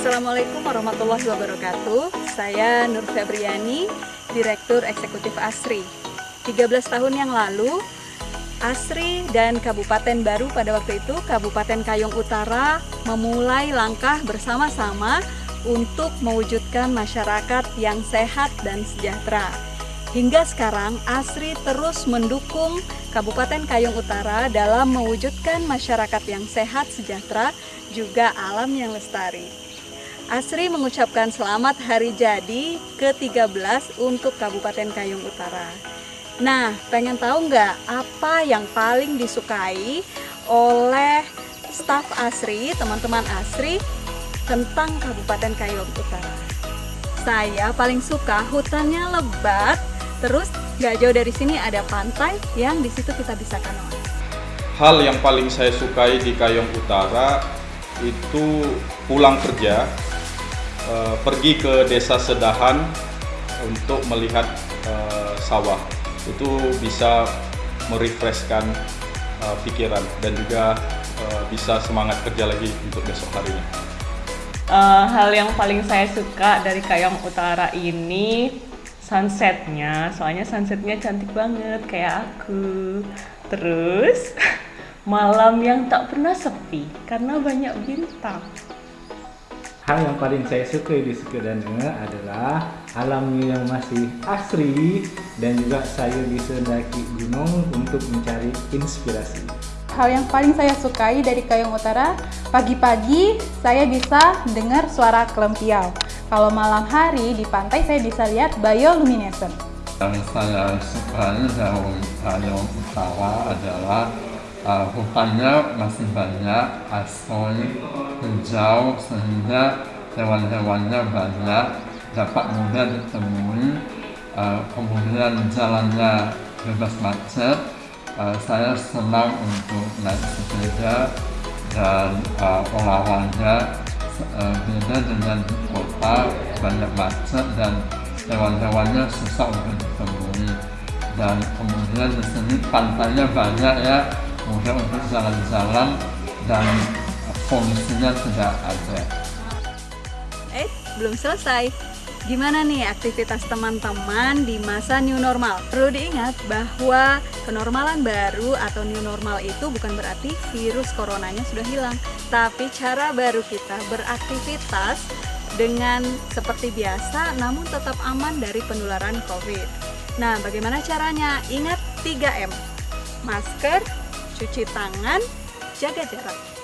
Assalamualaikum warahmatullahi wabarakatuh. Saya Nur Febriani, Direktur Eksekutif ASRI. 13 tahun yang lalu, ASRI dan Kabupaten Baru pada waktu itu, Kabupaten Kayong Utara, memulai langkah bersama-sama untuk mewujudkan masyarakat yang sehat dan sejahtera. Hingga sekarang, ASRI terus mendukung Kabupaten Kayong Utara dalam mewujudkan masyarakat yang sehat, sejahtera, juga alam yang lestari. ASRI mengucapkan selamat hari jadi ke-13 untuk Kabupaten Kayong Utara. Nah, pengen tahu nggak apa yang paling disukai oleh staf ASRI, teman-teman ASRI tentang Kabupaten Kayong Utara? Saya paling suka hutannya lebat, terus nggak jauh dari sini ada pantai yang di situ kita bisa kanoa. Hal yang paling saya sukai di Kayong Utara itu pulang kerja, eh, pergi ke desa Sedahan untuk melihat eh, sawah itu bisa merefreshkan uh, pikiran dan juga uh, bisa semangat kerja lagi untuk besok harinya. Uh, hal yang paling saya suka dari Kayong Utara ini sunsetnya, soalnya sunsetnya cantik banget kayak aku. Terus malam yang tak pernah sepi karena banyak bintang. Hal yang paling saya suka di Sukadana adalah alamnya yang masih asri dan juga saya bisa mendaki gunung untuk mencari inspirasi. Hal yang paling saya sukai dari Kayong Utara, pagi-pagi saya bisa dengar suara kelempiau. Kalau malam hari di pantai saya bisa lihat bioluminescent. Yang saya sukai dari Kayong Utara adalah uh, hutannya masih banyak, asli, hijau, sehingga hewan-hewannya banyak, dapat mudah ditemui, kemudian jalannya bebas macet, saya senang untuk naik sepeda dan uh, olahraga uh, beda dengan di kota banyak macet dan hewan-hewannya susah untuk ditemui dan kemudian di sini pantainya banyak ya mudah untuk jalan-jalan dan polusinya tidak ada. Eh, belum selesai. Gimana nih aktivitas teman-teman di masa new normal? Perlu diingat bahwa kenormalan baru atau new normal itu bukan berarti virus coronanya sudah hilang, tapi cara baru kita beraktivitas dengan seperti biasa namun tetap aman dari penularan COVID. Nah, bagaimana caranya? Ingat 3M. Masker, cuci tangan, jaga jarak.